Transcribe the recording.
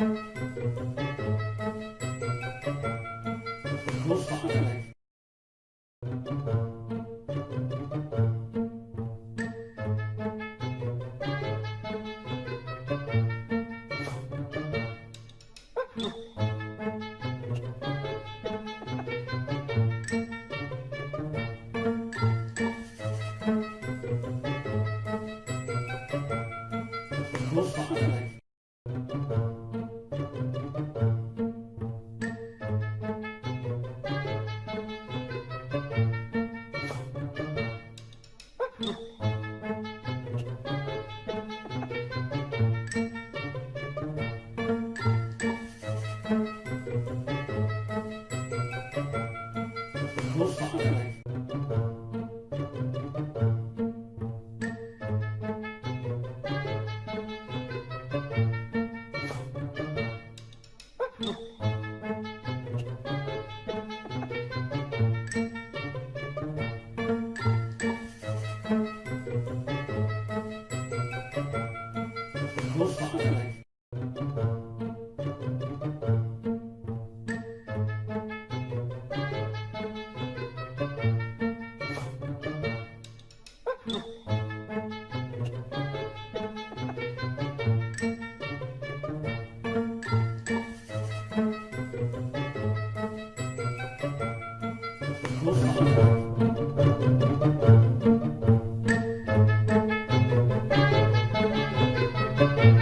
我爬上来。我爬上来。thank you.